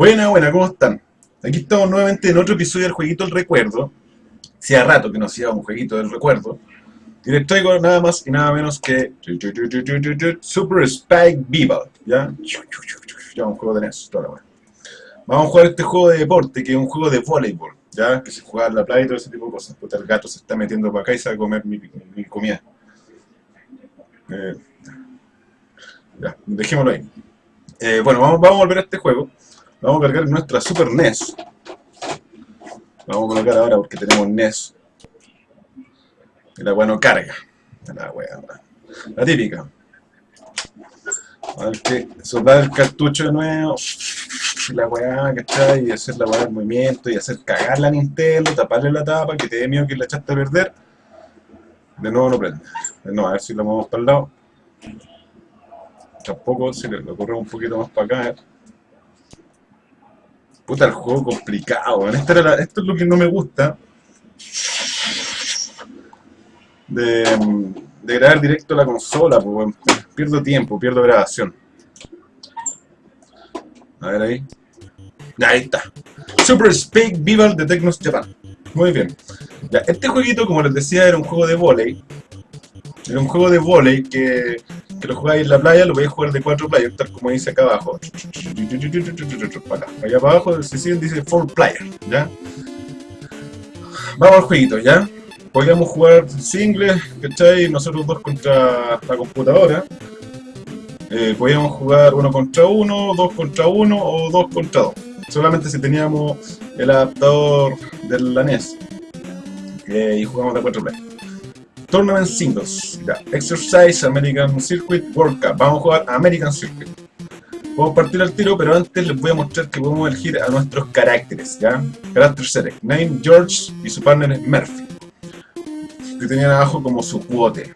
Buena, buena, ¿cómo están? Aquí estamos nuevamente en otro episodio del Jueguito del Recuerdo. Hacía rato que no hacía un Jueguito del Recuerdo. Y les traigo nada más y nada menos que Super Spike Viva, ¿ya? Ya un juego de NES, toda la Vamos a jugar este juego de deporte, que es un juego de voleibol, ¿ya? Que se juega en la playa y todo ese tipo de cosas. Puta, el gato se está metiendo para acá y se va a comer mi, mi comida. Eh, ya, dejémoslo ahí. Eh, bueno, vamos, vamos a volver a este juego. Vamos a cargar nuestra Super NES. Vamos a colocar ahora porque tenemos NES. Y la weá no carga. La weá, la típica. A ver que soldar el cartucho de nuevo. La weá, ¿cachai? Y hacer la weá del movimiento y hacer cagar la Nintendo, taparle la tapa, que te dé miedo que la echaste a perder. De nuevo no prende. No, a ver si lo movemos para el lado. Tampoco, si lo corremos un poquito más para acá. ¿eh? Puta, el juego complicado. Esto, esto es lo que no me gusta. De, grabar directo la consola, pues, pierdo tiempo, pierdo grabación. A ver ahí. Ahí está. Super Speak Vival de Tecnos Japan. Muy bien. Ya, este jueguito, como les decía, era un juego de volei. Era un juego de volei que que lo jugáis en la playa, lo podéis jugar de cuatro players, tal como dice acá abajo. Allá abajo, se sigue, dice 4 player, ¿ya? Vamos al jueguito, ¿ya? Podríamos jugar single, ¿cachai? Nosotros dos contra la computadora. Eh, podíamos jugar uno contra uno, dos contra uno o dos contra dos. Solamente si teníamos el adaptador del la NES. Eh, y jugamos de cuatro players. Tournament Singles. Ya. Exercise American Circuit World Cup. Vamos a jugar American Circuit. Podemos partir al tiro, pero antes les voy a mostrar que podemos elegir a nuestros caracteres, ¿ya? Character Select. Name, George y su partner es Murphy. Que tenían abajo como su quote.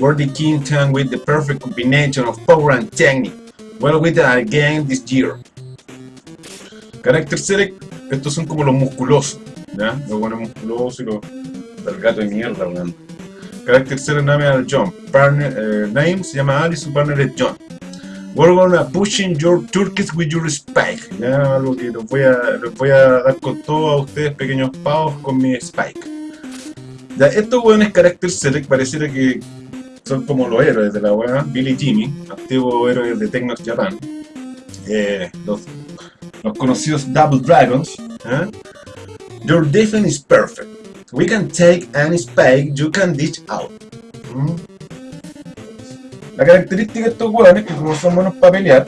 Worthy King Town with the perfect combination of power and technique. Well with the game this year. Character Select, estos son como los musculosos, ¿ya? Los buenos musculosos y los del gato de mierda, weón. Character 0 name al John. Partner, eh, name se llama Ali, su partner es John. We're gonna pushing your turkeys with your spike. Ya, algo que los voy, a, los voy a dar con todo a ustedes, pequeños pavos, con mi spike. Ya, estos weones Character Select pareciera que son como los héroes de la weá. Billy Jimmy, antiguo héroe de Technos Japan. Eh, los, los, conocidos Double Dragons. ¿eh? Your defense is perfect. We can take any spike you can dish out. ¿Mm? La característica de estos hueones, que como son buenos para pelear,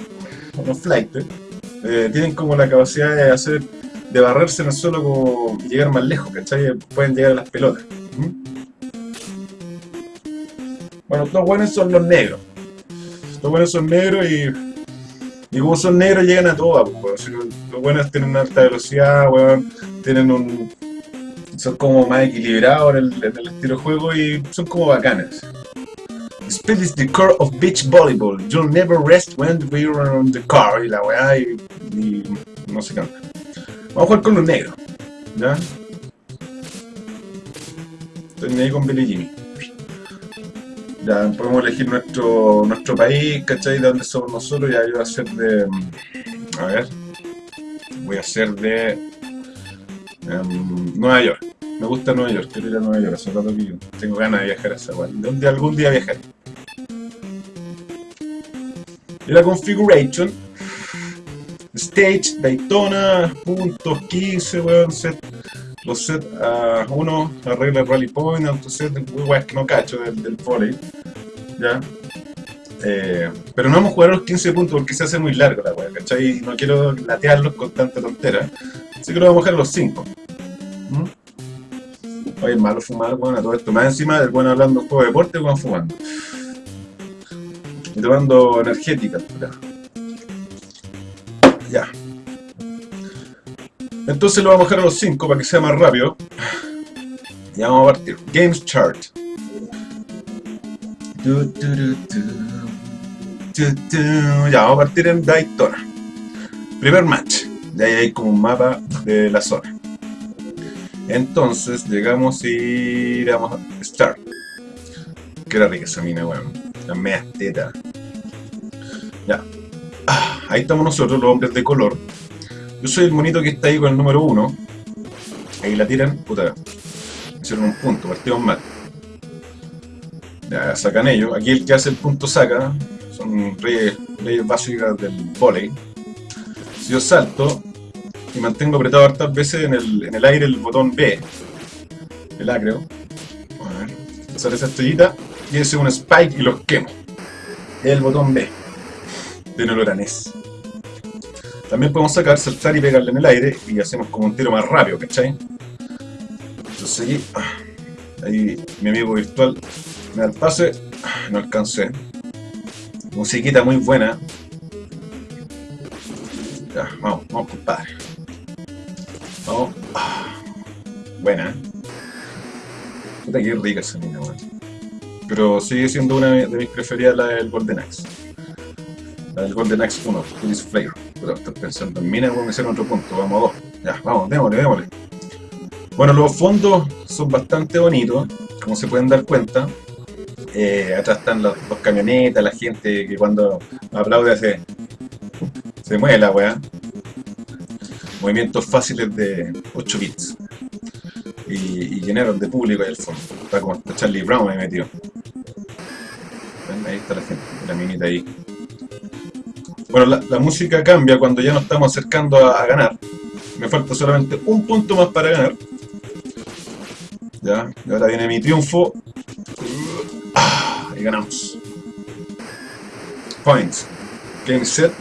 los flighters, eh, tienen como la capacidad de hacer, de barrerse en el suelo como llegar más lejos, ¿cachai? Pueden llegar a las pelotas. ¿Mm? Bueno, estos hueones son los negros. Estos hueones son negros y, y como son negros llegan a todas, pues, los buenos tienen una alta velocidad, tienen un, son como más equilibrados en el, en el estilo de juego y son como bacanes. Speed is the core of beach volleyball. You'll never rest when we are on the car. Y la weá y, no se canta. Vamos a jugar con los negros. ¿Ya? Ahí con Billy Jimmy. Ya podemos elegir nuestro nuestro país, ¿cachai? De dónde somos nosotros. Ya yo voy a ser de... A ver. Voy a ser de... Um, Nueva York. Me gusta Nueva York, quiero ir a Nueva York, hace rato que yo tengo ganas de viajar a esa guay. De algún día viajaré. Y la configuration. Stage, Daytona, puntos 15, weón, set. Los set a 1, arregla rally point, auto set, weón, que no cacho del, del. Ya. Eh, pero no vamos a jugar los 15 puntos porque se hace muy largo la weá, ¿cachai? Y no quiero latearlos con tanta tontera. Así que lo vamos a a los 5. Oye, malo fumar, bueno, todo esto. Más encima del bueno hablando juego de deporte, bueno, fumando. Y tomando energética, Ya. Entonces lo vamos a dejar a los 5 para que sea más rápido. Ya vamos a partir. Games Chart. Ya, vamos a partir en Daytona. Primer match. Ahí hay como un mapa de la zona. Entonces llegamos y vamos a start. Era rica esa mina, weón. La media teta. Ya. Ah, ahí estamos nosotros, los hombres de color. Yo soy el monito que está ahí con el número 1. Ahí la tiran, puta. Hicieron un punto, partimos mal. Ya, sacan ellos. Aquí el que hace el punto saca. Son leyes, básicas del volei. Si yo salto y mantengo apretado hartas veces en el, en el aire el botón B, el A creo, a ver, sale esa estrellita y ese es un spike y los quemo. El botón B de Noloranés. También podemos sacar, saltar y pegarle en el aire y hacemos como un tiro más rápido, ¿cachai? Entonces aquí, ah, ahí mi amigo virtual me da el pase, no alcancé. Musiquita muy buena. Ya, vamos, vamos compadre. Buena. Puta que rica esa mina, weón. Pero sigue siendo una de mis preferidas la del Golden Axe. La del Golden Axe 1, Police Flavor. Pero estoy pensando en mina, vamos a hacer otro punto. Vamos a dos. Ya, vamos, démosle, démosle. Bueno, los fondos son bastante bonitos, como se pueden dar cuenta. Eh, atrás están los, camionetas, la gente que cuando aplaude se, se mueve la weá. Movimientos fáciles de 8 bits. Y, y llenaron de público ahí al fondo. Está como Charlie Brown ahí metido. Ahí está la gente, la minita ahí. Bueno, la, música cambia cuando ya nos estamos acercando a, ganar. Me falta solamente un punto más para ganar. Ya, y ahora viene mi triunfo. Ah, y ganamos. Points. Game set.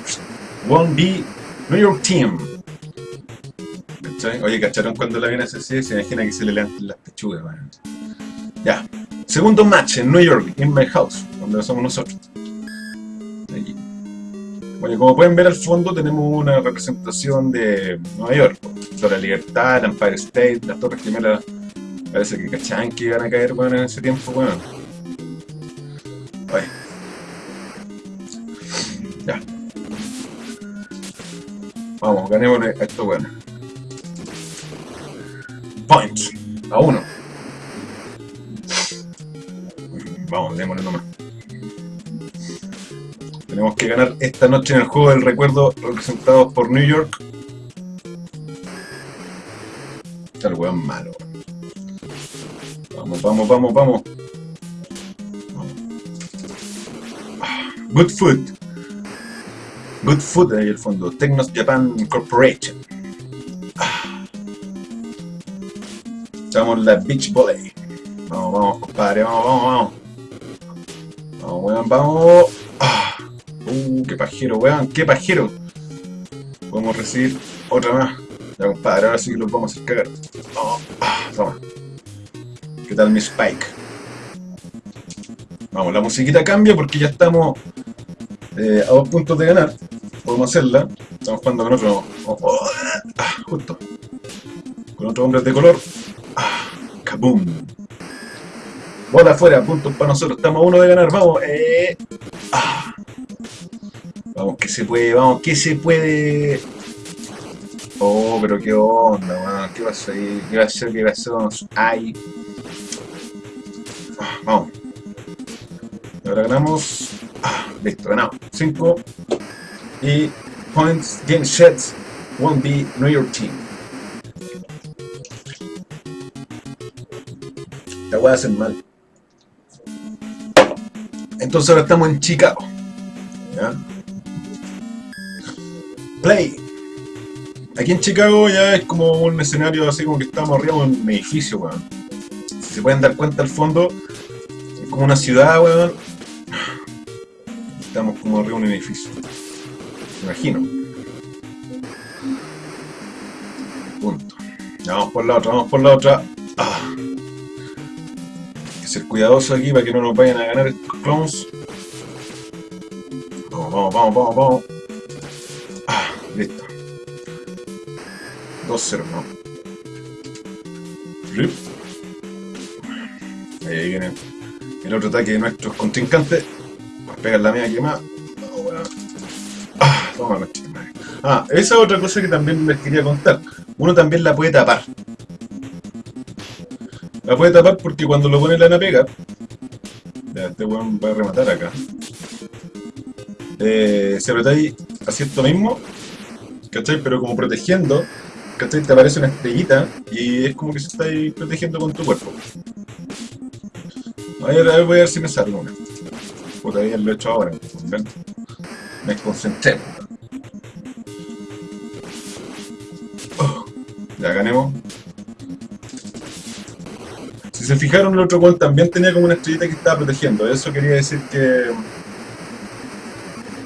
1B. New York Team. Oye, ¿cacharon cuando la viene así? Se imagina que se le levantan las pechugas, Ya. Segundo match en New York, in my house, donde somos nosotros. Bueno, como pueden ver al fondo tenemos una representación de Nueva York, la Libertad, el Empire State, las Torres Gemelas, parece que cachaban que iban a caer bueno, en ese tiempo, bueno. Ya. Vamos, ganemos a esto bueno. Points. A uno. Vamos, démosle nomás. Tenemos que ganar esta noche en el juego del recuerdo representados por New York. Está weón malo. Vamos, vamos, vamos, vamos. Good Food. Good Food ahí el fondo. Technos Japan Corporation. Echamos la Beach Volley. Vamos, vamos, compadre. Vamos, vamos, vamos. Vamos, weón, vamos. Uh, qué pajero, weón, qué pajero. Podemos recibir otra más. Ya, compadre, ahora sí que los vamos a hacer cagar. Oh, ah, toma. ¿Qué tal mi Spike? Vamos, la musiquita cambia porque ya estamos eh, a dos puntos de ganar. Podemos hacerla. Estamos jugando con otro... Oh, oh, ah, justo. Con otros hombres de color. ¡Kaboom! Bola afuera, puntos para nosotros. Estamos a uno de ganar. Vamos. Eh. Ah. Vamos, que se puede, vamos, que se puede. Oh, pero qué onda, weón. ¿Qué pasó ahí? ¿Qué pasó? ¿Qué pasó? Ay. Ah, vamos. ahora ganamos. Ah, listo, ganamos. 5. Y points, game sets, won't be New York Team. A hacer mal. Entonces ahora estamos en Chicago. Play. Aquí en Chicago ya es como un escenario así como que estamos arriba de un edificio, weón. Si se pueden dar cuenta al fondo, es como una ciudad, weón. Estamos como arriba de un edificio. Me imagino. Punto. vamos por la otra, vamos por la otra. Ah. Ser cuidadoso aquí para que no nos vayan a ganar estos clones. Vamos, vamos, vamos, vamos, vamos. Listo. 2-0, ¿no? Ahí viene el otro ataque de nuestros contrincantes. Pues pegan la mía quemada. Oh, bueno. Ah. Ah, esa es otra cosa que también les quería contar. Uno también la puede tapar. La puede tapar porque cuando lo pone la pega. Ya, este weón va a rematar acá. Eh, si apretáis esto mismo, ¿cachai? Pero como protegiendo, ¿cachai? Te aparece una estrellita y es como que se está ahí protegiendo con tu cuerpo. Voy a ver si me sale una. Puta, ya lo he hecho ahora, ¿ven? Me concentré. Oh, ya ganemos. Se fijaron, el otro gol también tenía como una estrellita que estaba protegiendo. Eso quería decir que...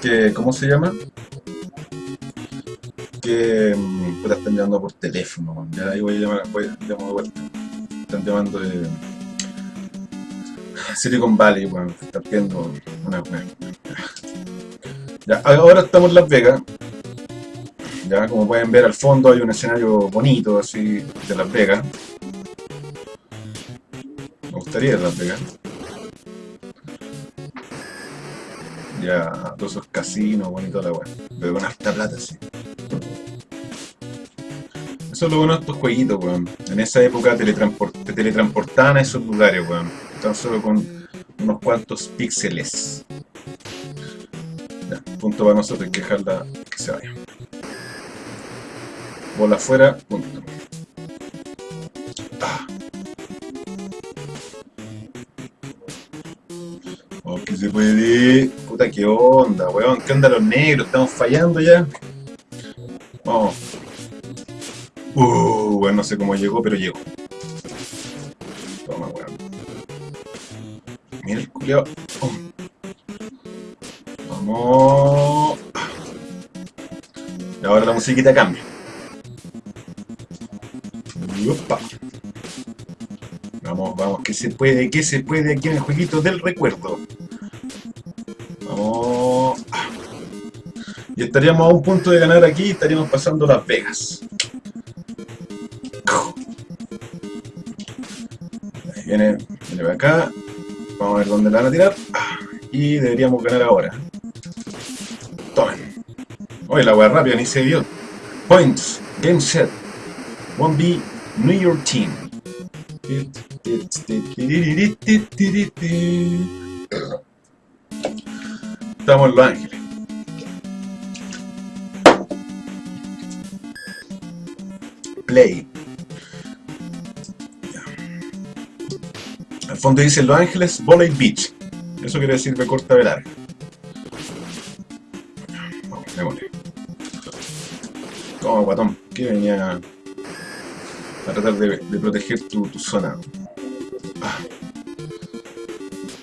que ¿Cómo se llama? Que... Mm, puta, están llamando por teléfono. Ya ahí voy a llamar, voy a llamar de vuelta. Están llamando de... Silicon Valley, bueno, está viendo una, Ya, ahora estamos en Las Vegas. Ya, como pueden ver al fondo hay un escenario bonito, así, de Las Vegas. Ya, todos esos casinos, bonito la weá. Pero con harta plata, sí. Eso es lo bueno de estos jueguitos, weón. En esa época te teletransportaban a esos lugares, weón. Tan solo con unos cuantos píxeles. Ya, punto para nosotros, que dejarla que se vaya. Bola afuera, punto. Puta, qué onda, weón. ¿Qué onda los negros? ¿Estamos fallando ya? Vamos. Uh, bueno, no sé cómo llegó, pero llegó. Toma, weón. Mira el culiao. Oh. Vamos. Y ahora la musiquita cambia. Opa. Vamos, vamos, que se puede, que se puede aquí en el jueguito del recuerdo. Estaríamos a un punto de ganar aquí, estaríamos pasando Las Vegas. viene, viene para acá. Vamos a ver dónde la van a tirar. Y deberíamos ganar ahora. Tomen. Oye, la wea rápida, ni se vio. Points. Game set. 1B. New York Team. Estamos en Los Ángeles. Al fondo dice Los Ángeles Volley Beach. Eso quiere decir de corta de larga. Vamos, démosle. Toma, guatón. Que venía a tratar de, proteger tu, zona. Ah.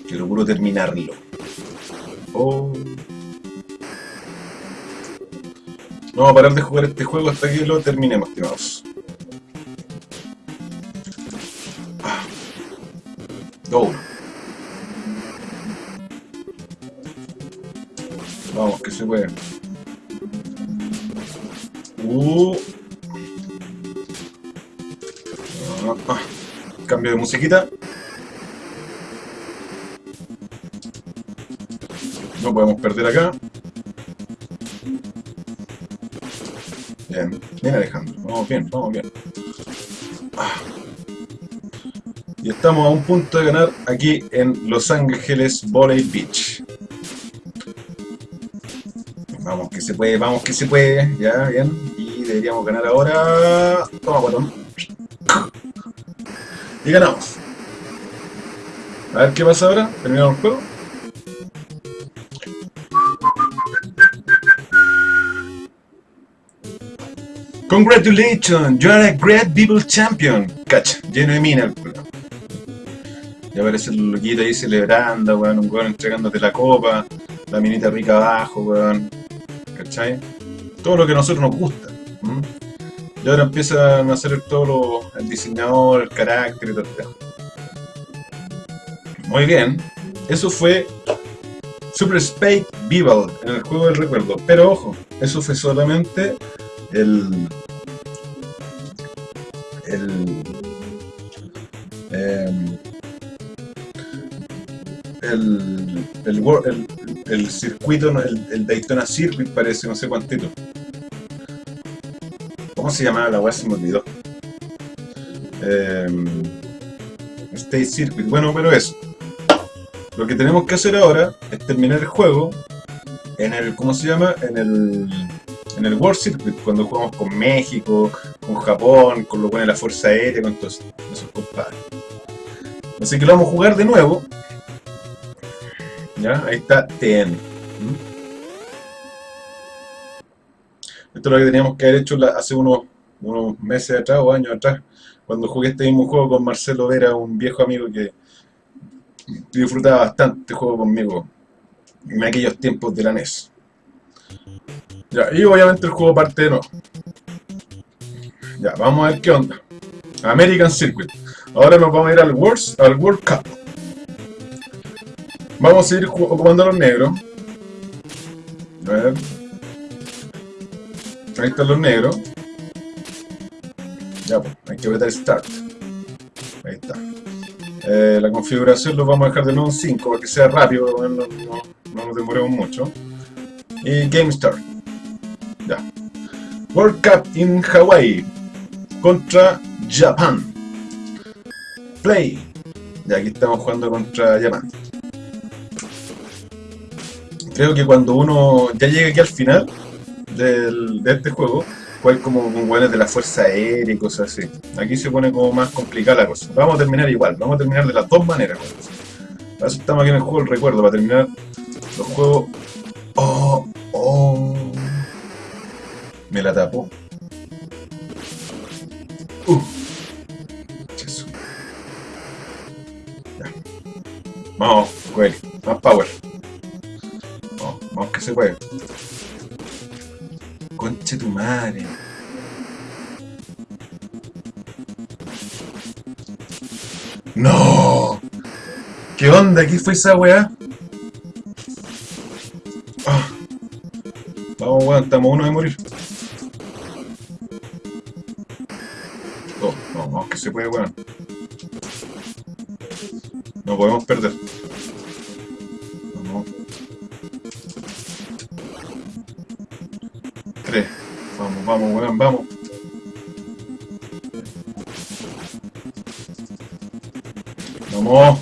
Quiero puro terminarlo. Oh. No vamos a parar de jugar este juego hasta que lo terminemos, estimados. Vamos, que se puede. Uh. Ah, ah. Cambio de musiquita. No podemos perder acá. Bien, bien Alejandro. Vamos bien, vamos bien. Estamos a un punto de ganar aquí en Los Ángeles Volley Beach. Vamos que se puede, vamos que se puede. Ya, bien. Y deberíamos ganar ahora. Toma, botón. Y ganamos. A ver qué pasa ahora. Terminamos el juego. Congratulations, you are a great people champion. Cacha, lleno de mina. Y aparece el loquito ahí celebrando, weón, un weón entregándote la copa, la minita rica abajo, weón. ¿Cachai? Todo lo que a nosotros nos gusta. Y ahora empiezan a hacer todo lo, el diseñador, el carácter y todo Muy bien. Eso fue Super Spade Beeble en el juego del recuerdo. Pero ojo, eso fue solamente el... el... el, el, el, circuito, el, Daytona Circuit parece, no sé cuántito. ¿Cómo se llamaba la weá? Se me. Eh, State Circuit. Bueno, pero eso. Lo que tenemos que hacer ahora es terminar el juego en el, ¿cómo se llama? En el, en el World Circuit, cuando jugamos con México, con Japón, con lo de la Fuerza Aérea, con todos esos compadres. Así que lo vamos a jugar de nuevo. Ahí está TN. Esto es lo que teníamos que haber hecho hace unos, unos meses atrás o años atrás, cuando jugué este mismo juego con Marcelo Vera, un viejo amigo que disfrutaba bastante este juego conmigo en aquellos tiempos de la NES. Ya, y obviamente el juego parte de nuevo. Ya, vamos a ver qué onda. American Circuit. Ahora nos vamos a ir al World, al World Cup. Vamos a ir ocupando los negros. A ver. Ahí están los negros. Ya, pues, hay que apretar Start. Ahí está. Eh, la configuración lo vamos a dejar de nuevo en 5 para que sea rápido, no, no, no nos demoremos mucho. Y Game Start. Ya. World Cup in Hawaii contra Japan. Play. Ya aquí estamos jugando contra Japan. Creo que cuando uno ya llega aquí al final del, de este juego, juega como con guanes de la Fuerza Aérea y cosas así. Aquí se pone como más complicada la cosa. Vamos a terminar igual, vamos a terminar de las dos maneras. Para eso estamos aquí en el juego el recuerdo, para terminar los juegos... ¡Oh! ¡Oh! Me la tapo. ¡Uh! Eso. Ya. Vamos, güey. Más power. Se puede. Conche tu madre. ¡No! ¿Qué onda? ¿Qué fue esa weá? Ah. Vamos, weón, estamos uno de morir. No, no, vamos que se puede, weón. No podemos perder. Vamos, weón, vamos. Vamos.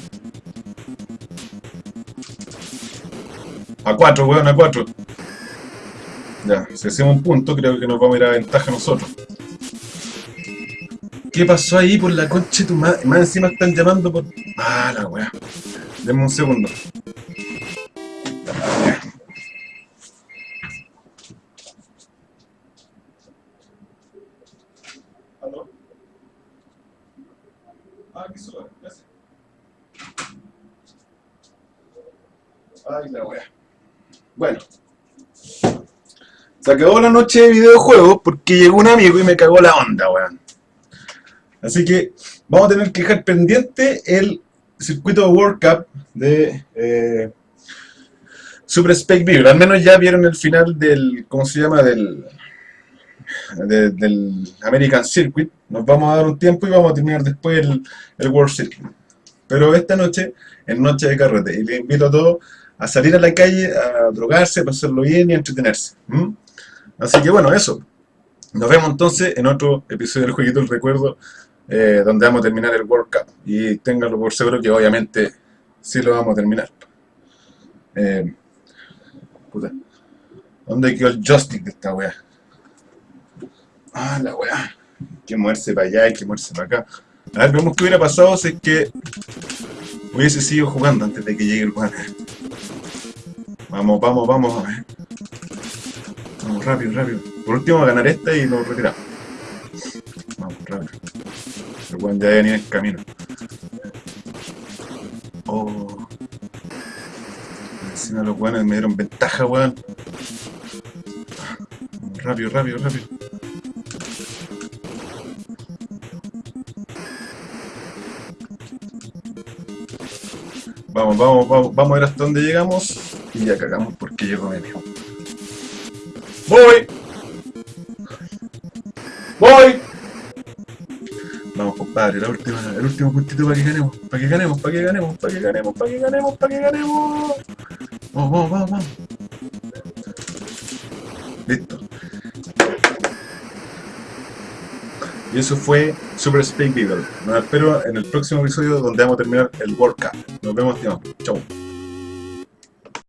A cuatro, weón, a cuatro. Ya, si hacemos un punto, creo que nos vamos a ir a ventaja nosotros. ¿Qué pasó ahí por la concha de tu madre? Más encima están llamando por... Ah, la weá. Denme un segundo. ¿Aló? Ah, qué suave, gracias. Ay, la weá. Bueno. Se acabó la noche de videojuegos porque llegó un amigo y me cagó la onda, weón. Así que vamos a tener que dejar pendiente el circuito World Cup de eh, Super Spec Beaver. Al menos ya vieron el final del, ¿cómo se llama? Del, del American Circuit. Nos vamos a dar un tiempo y vamos a terminar después el, el World Circuit. Pero esta noche es noche de carrete y les invito a todos a salir a la calle, a drogarse, a pasarlo bien y a entretenerse. Así que bueno, eso. Nos vemos entonces en otro episodio del Jueguito del Recuerdo, eh, donde vamos a terminar el World Cup. Y ténganlo por seguro que obviamente sí lo vamos a terminar. Eh, puta. ¿Dónde quedó el joystick de esta weá? Ah, la weá. Hay que moverse para allá, hay que moverse para acá. A ver, vemos qué hubiera pasado si es que hubiese seguido jugando antes de que llegue el weón. Vamos, vamos, vamos a ver. Rápido, rápido. Por último, a ganar esta y nos retiramos. Vamos, rápido. El weón ya venir en camino. Oh. Encima los weones me dieron ventaja, weón. Rápido, rápido, rápido. Vamos, vamos, vamos, vamos a ver hasta dónde llegamos y ya cagamos porque llegó amigo. ¡Voy! ¡Voy! Vamos compadre, la última, el último puntito para que ganemos, para que ganemos, para que ganemos, para que ganemos, para que ganemos, para que ganemos. Vamos, vamos, vamos, vamos. Listo. Y eso fue Super Space Beagle. Nos espero en el próximo episodio donde vamos a terminar el World Cup. Nos vemos, tío. Chau.